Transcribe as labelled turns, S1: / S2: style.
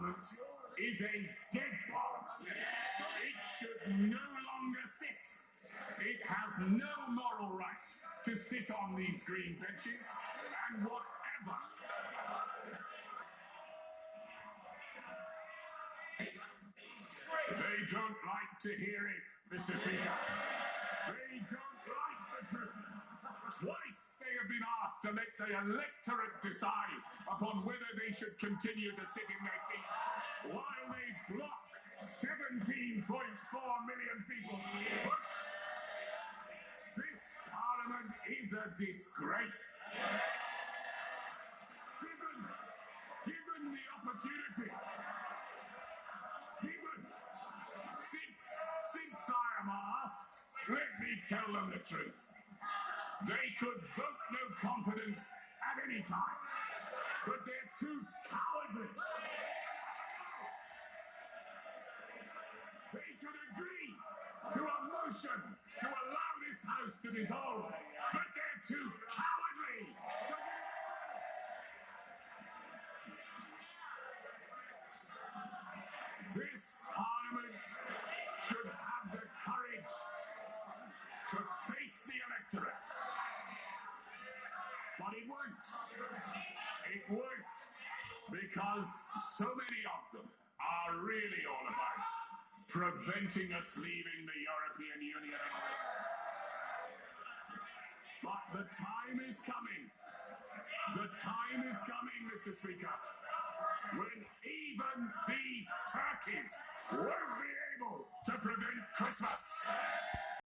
S1: Parliament is a dead parliament. It should no longer sit. It has no moral right to sit on these green benches and whatever. They don't like to hear it, Mr. Speaker. They don't like the truth. Twice have been asked to let the electorate decide upon whether they should continue to sit in their seats while they block 17.4 million people's votes. This parliament is a disgrace. Given, given the opportunity, given, since, since I am asked, let me tell them the truth. They could vote no confidence at any time, but they're too cowardly. They could agree to a motion to allow this house to dissolve, but they're too cowardly. But it won't. Because so many of them are really all about preventing us leaving the European Union. But the time is coming. The time is coming, Mr. Speaker,